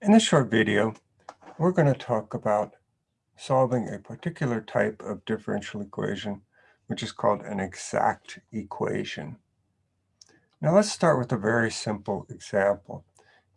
In this short video, we're going to talk about solving a particular type of differential equation, which is called an exact equation. Now let's start with a very simple example.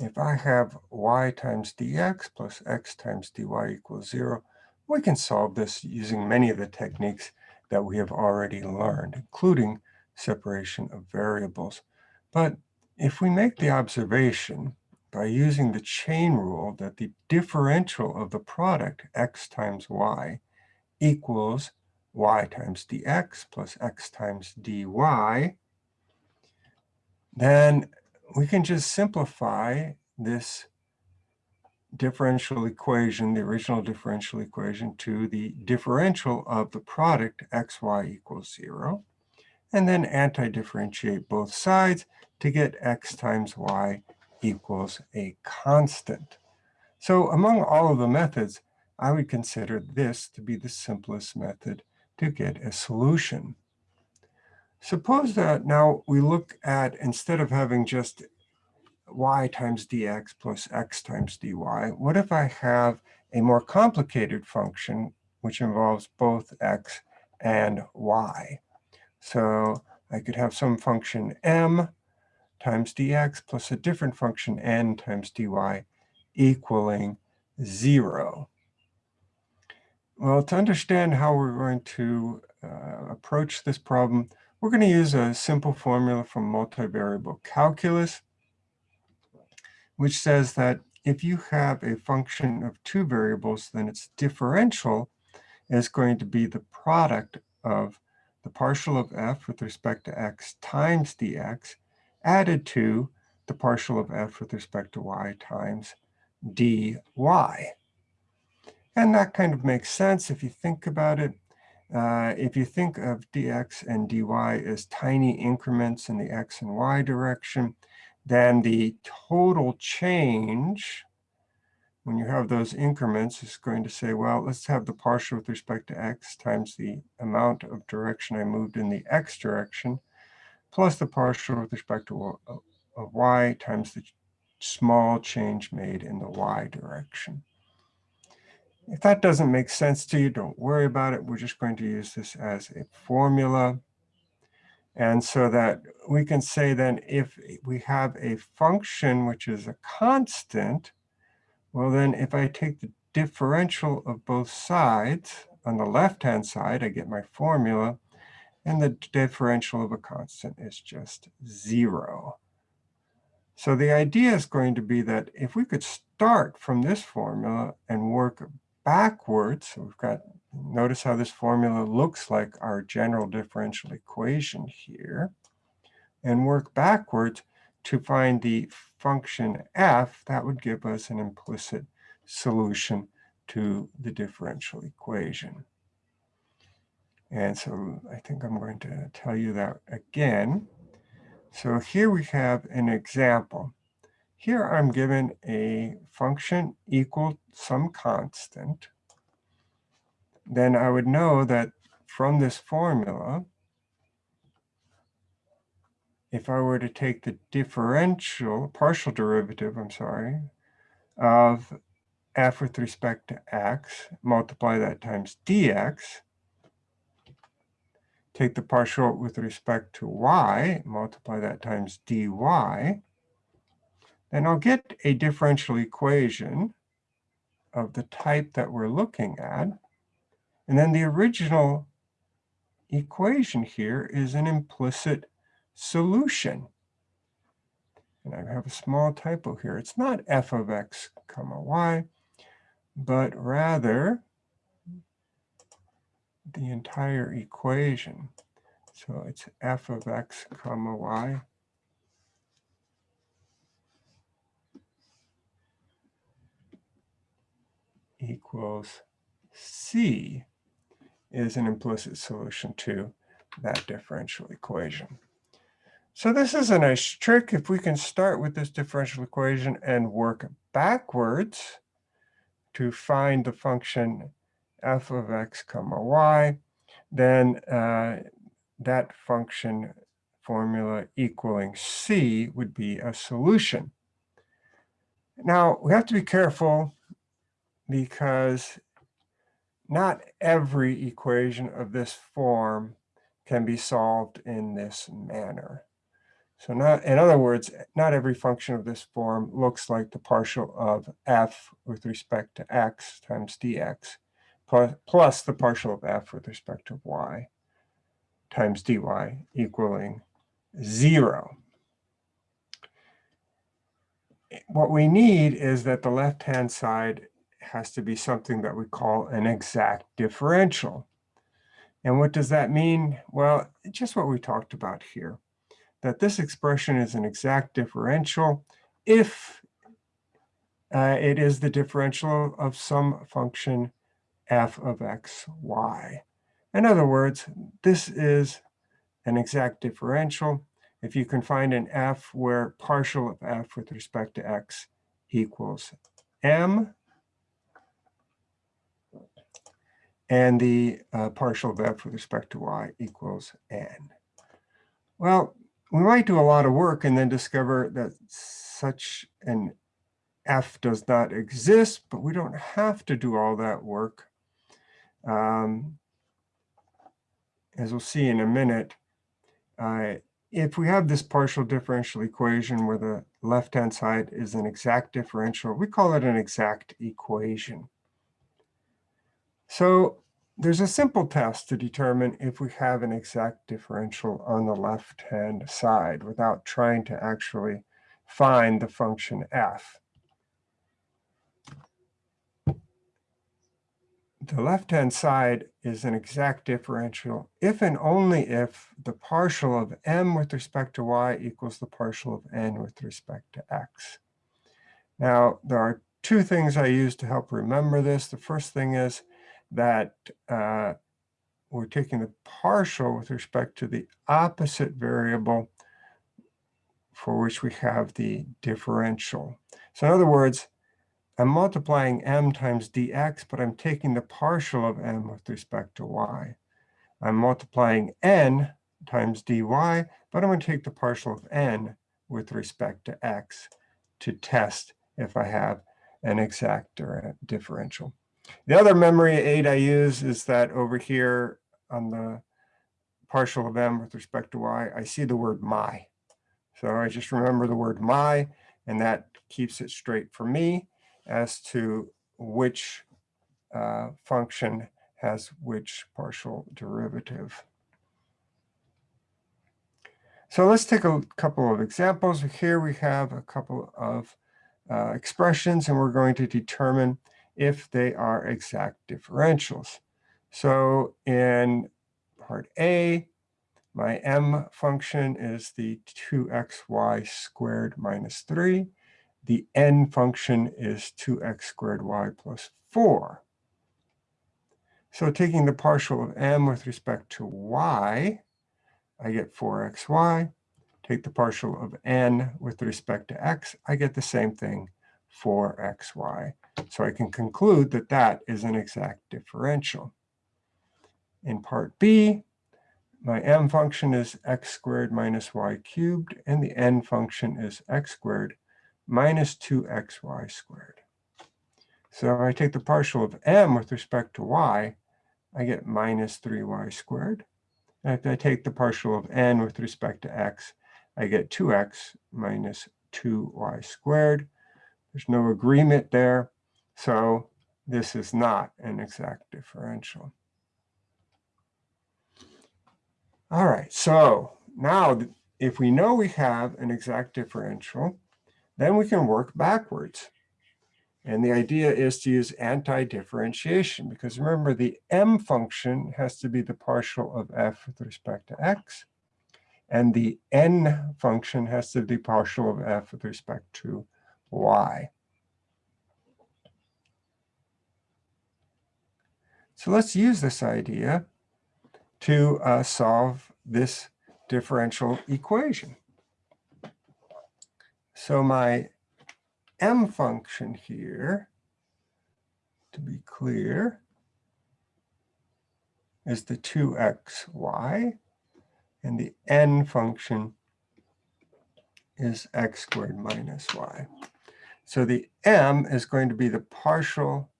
If I have y times dx plus x times dy equals 0, we can solve this using many of the techniques that we have already learned, including separation of variables. But if we make the observation by using the chain rule that the differential of the product x times y equals y times dx plus x times dy, then we can just simplify this differential equation, the original differential equation, to the differential of the product xy equals 0, and then anti-differentiate both sides to get x times y equals a constant. So among all of the methods, I would consider this to be the simplest method to get a solution. Suppose that now we look at, instead of having just y times dx plus x times dy, what if I have a more complicated function which involves both x and y? So I could have some function m times dx plus a different function n times dy equaling 0. Well, to understand how we're going to uh, approach this problem, we're going to use a simple formula from multivariable calculus, which says that if you have a function of two variables, then its differential is going to be the product of the partial of f with respect to x times dx added to the partial of f with respect to y times dy. And that kind of makes sense if you think about it. Uh, if you think of dx and dy as tiny increments in the x and y direction, then the total change when you have those increments is going to say, well, let's have the partial with respect to x times the amount of direction I moved in the x direction plus the partial with respect to y times the small change made in the y direction. If that doesn't make sense to you, don't worry about it. We're just going to use this as a formula. And so that we can say then if we have a function which is a constant, well then if I take the differential of both sides, on the left-hand side, I get my formula, and the differential of a constant is just zero. So the idea is going to be that if we could start from this formula and work backwards, so we've got, notice how this formula looks like our general differential equation here, and work backwards to find the function f, that would give us an implicit solution to the differential equation. And so I think I'm going to tell you that again. So here we have an example. Here I'm given a function equal some constant. Then I would know that from this formula, if I were to take the differential, partial derivative, I'm sorry, of f with respect to x, multiply that times dx, take the partial with respect to y, multiply that times dy, then I'll get a differential equation of the type that we're looking at. And then the original equation here is an implicit solution. And I have a small typo here. It's not f of x comma y, but rather the entire equation. So it's f of x comma y equals c is an implicit solution to that differential equation. So this is a nice trick. If we can start with this differential equation and work backwards to find the function f of x comma y, then uh, that function formula equaling c would be a solution. Now, we have to be careful because not every equation of this form can be solved in this manner. So not, in other words, not every function of this form looks like the partial of f with respect to x times dx plus, the partial of f with respect to y times dy equaling zero. What we need is that the left-hand side has to be something that we call an exact differential. And what does that mean? Well, just what we talked about here that this expression is an exact differential if uh, it is the differential of some function f of x, y. In other words, this is an exact differential if you can find an f where partial of f with respect to x equals m, and the uh, partial of f with respect to y equals n. Well, we might do a lot of work and then discover that such an F does not exist, but we don't have to do all that work. Um, as we'll see in a minute, uh, if we have this partial differential equation where the left-hand side is an exact differential, we call it an exact equation. So there's a simple test to determine if we have an exact differential on the left-hand side without trying to actually find the function f. The left-hand side is an exact differential if and only if the partial of m with respect to y equals the partial of n with respect to x. Now, there are two things I use to help remember this. The first thing is that uh, we're taking the partial with respect to the opposite variable for which we have the differential. So in other words, I'm multiplying m times dx, but I'm taking the partial of m with respect to y. I'm multiplying n times dy, but I'm going to take the partial of n with respect to x to test if I have an exact differential. The other memory aid I use is that over here on the partial of m with respect to y, I see the word my. So I just remember the word my, and that keeps it straight for me as to which uh, function has which partial derivative. So let's take a couple of examples. Here we have a couple of uh, expressions, and we're going to determine if they are exact differentials. So in part A, my m function is the 2xy squared minus 3. The n function is 2x squared y plus 4. So taking the partial of m with respect to y, I get 4xy. Take the partial of n with respect to x, I get the same thing, 4xy. So I can conclude that that is an exact differential. In part B, my m function is x squared minus y cubed, and the n function is x squared minus 2xy squared. So I take the partial of m with respect to y, I get minus 3y squared. And if I take the partial of n with respect to x, I get 2x minus 2y squared. There's no agreement there. So this is not an exact differential. All right, so now if we know we have an exact differential, then we can work backwards. And the idea is to use anti-differentiation because remember the m function has to be the partial of f with respect to x. And the n function has to be partial of f with respect to y. So let's use this idea to uh, solve this differential equation. So my m function here, to be clear, is the 2xy, and the n function is x squared minus y. So the m is going to be the partial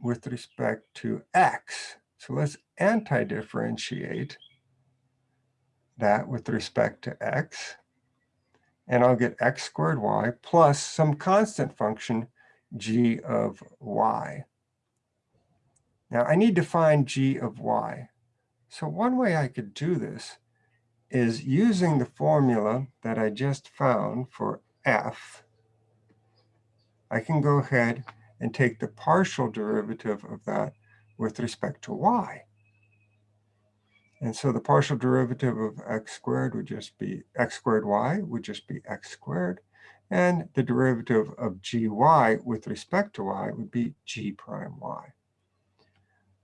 with respect to x. So let's anti-differentiate that with respect to x. And I'll get x squared y plus some constant function g of y. Now I need to find g of y. So one way I could do this is using the formula that I just found for f. I can go ahead and take the partial derivative of that with respect to y. And so the partial derivative of x squared would just be x squared y would just be x squared. And the derivative of gy with respect to y would be g prime y.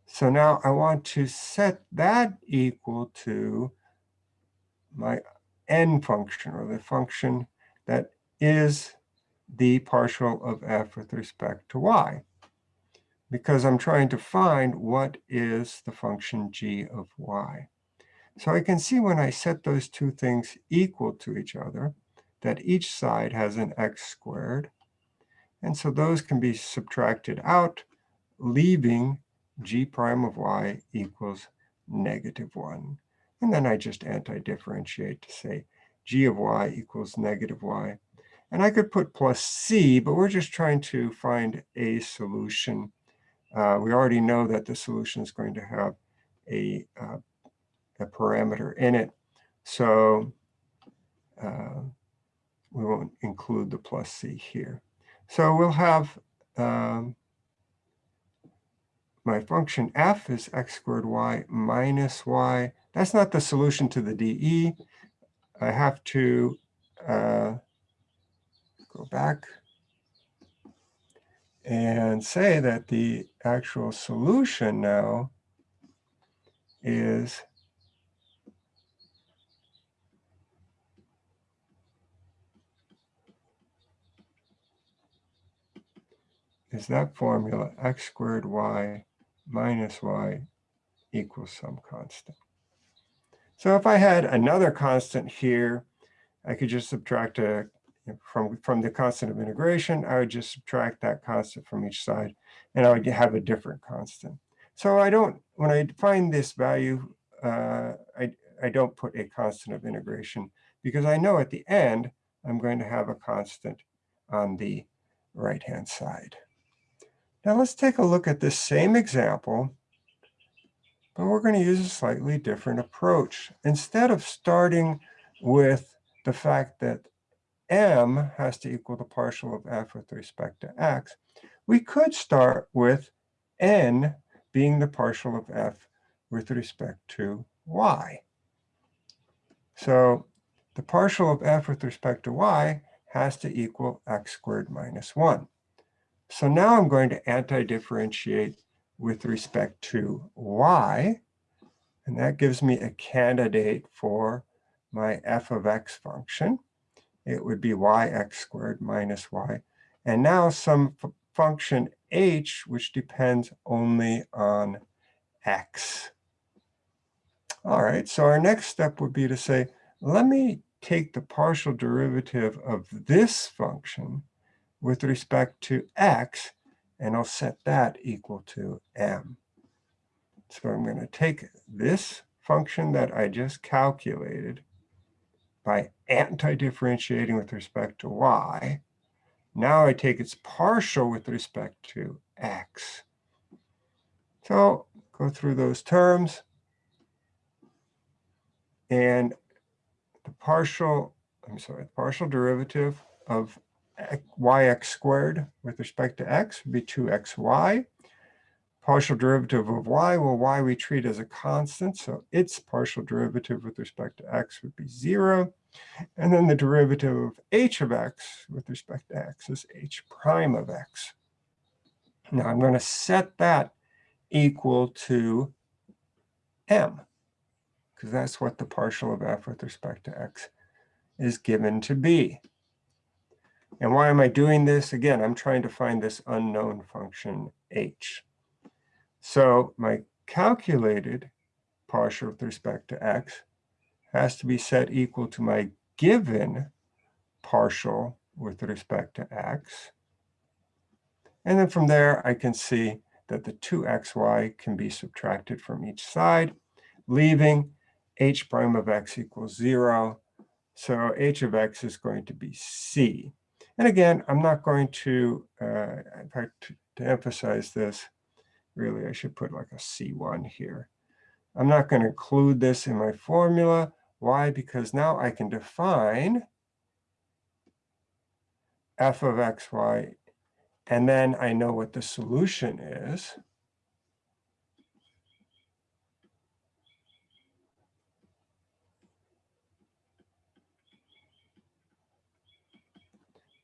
So now I want to set that equal to my n function, or the function that is the partial of f with respect to y. Because I'm trying to find what is the function g of y. So I can see when I set those two things equal to each other, that each side has an x squared. And so those can be subtracted out, leaving g prime of y equals negative 1. And then I just anti-differentiate to say g of y equals negative y. And I could put plus c, but we're just trying to find a solution. Uh, we already know that the solution is going to have a, uh, a parameter in it. So uh, we won't include the plus c here. So we'll have um, my function f is x squared y minus y. That's not the solution to the dE. I have to uh, go back and say that the actual solution now is is that formula x squared y minus y equals some constant. So if I had another constant here, I could just subtract a from, from the constant of integration, I would just subtract that constant from each side, and I would have a different constant. So I don't, when I find this value, uh, I, I don't put a constant of integration because I know at the end, I'm going to have a constant on the right-hand side. Now let's take a look at this same example, but we're going to use a slightly different approach. Instead of starting with the fact that m has to equal the partial of f with respect to x, we could start with n being the partial of f with respect to y. So the partial of f with respect to y has to equal x squared minus 1. So now I'm going to anti-differentiate with respect to y. And that gives me a candidate for my f of x function. It would be yx squared minus y. And now some function h, which depends only on x. All right, so our next step would be to say, let me take the partial derivative of this function with respect to x, and I'll set that equal to m. So I'm going to take this function that I just calculated by anti-differentiating with respect to y. Now I take its partial with respect to x. So go through those terms. And the partial, I'm sorry, the partial derivative of yx squared with respect to x would be 2xy. Partial derivative of y, well, y we treat as a constant, so its partial derivative with respect to x would be 0. And then the derivative of h of x with respect to x is h prime of x. Now I'm going to set that equal to m, because that's what the partial of f with respect to x is given to be. And why am I doing this? Again, I'm trying to find this unknown function h. So my calculated partial with respect to x has to be set equal to my given partial with respect to x. And then from there, I can see that the 2xy can be subtracted from each side, leaving h prime of x equals 0. So h of x is going to be c. And again, I'm not going to, uh, in fact, to, to emphasize this, really, I should put like a C1 here. I'm not going to include this in my formula. Why? Because now I can define f of xy, and then I know what the solution is.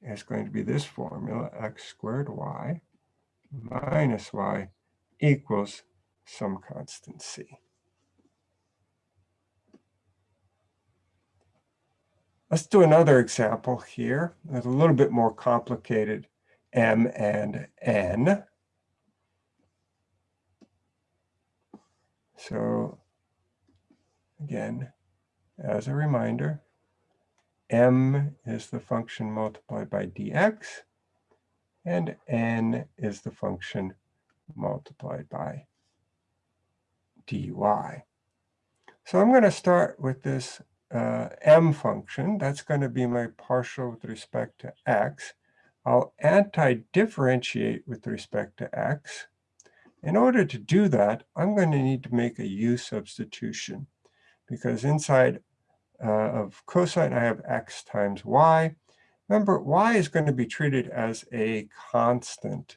It's going to be this formula, x squared y minus y equals some constant c. Let's do another example here. It's a little bit more complicated, m and n. So again, as a reminder, m is the function multiplied by dx, and n is the function multiplied by dy. So I'm going to start with this uh, m function. That's going to be my partial with respect to x. I'll anti-differentiate with respect to x. In order to do that, I'm going to need to make a u substitution because inside uh, of cosine, I have x times y. Remember, y is going to be treated as a constant.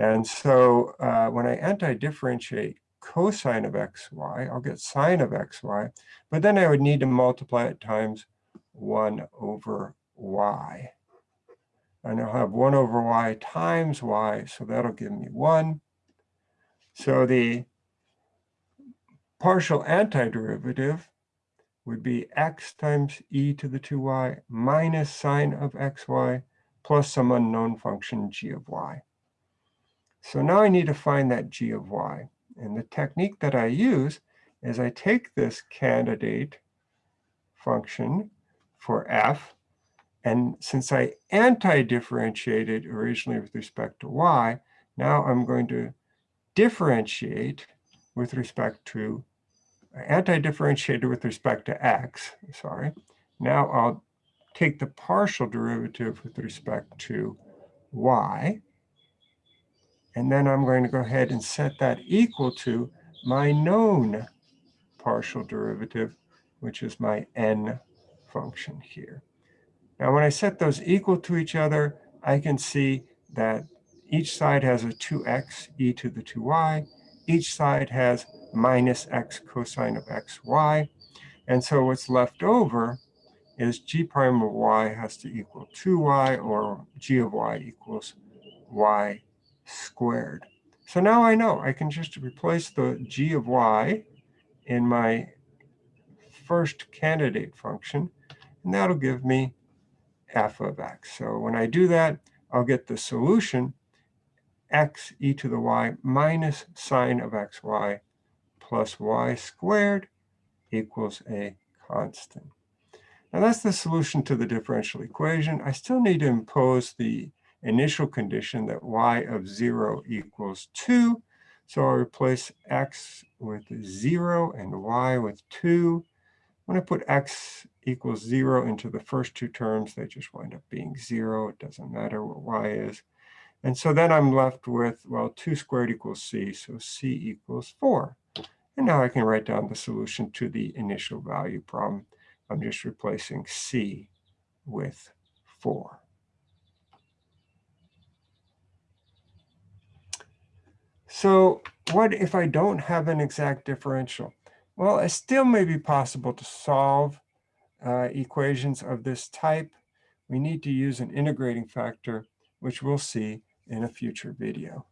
And so uh, when I anti-differentiate cosine of xy, I'll get sine of xy, but then I would need to multiply it times 1 over y. And I'll have 1 over y times y, so that'll give me 1. So the partial antiderivative would be x times e to the 2y minus sine of xy plus some unknown function g of y. So now I need to find that g of y. And the technique that I use is I take this candidate function for f, and since I anti-differentiated originally with respect to y, now I'm going to differentiate with respect to, anti-differentiated with respect to x, sorry. Now I'll take the partial derivative with respect to y, and then I'm going to go ahead and set that equal to my known partial derivative, which is my n function here. Now, when I set those equal to each other, I can see that each side has a 2x e to the 2y. Each side has minus x cosine of xy. And so what's left over is g prime of y has to equal 2y, or g of y equals y squared. So now I know I can just replace the g of y in my first candidate function, and that'll give me f of x. So when I do that, I'll get the solution x e to the y minus sine of xy plus y squared equals a constant. Now that's the solution to the differential equation. I still need to impose the initial condition that y of 0 equals 2. So I'll replace x with 0 and y with 2. When I put x equals 0 into the first two terms, they just wind up being 0. It doesn't matter what y is. And so then I'm left with, well, 2 squared equals c, so c equals 4. And now I can write down the solution to the initial value problem. I'm just replacing c with 4. So what if I don't have an exact differential? Well, it still may be possible to solve uh, equations of this type. We need to use an integrating factor, which we'll see in a future video.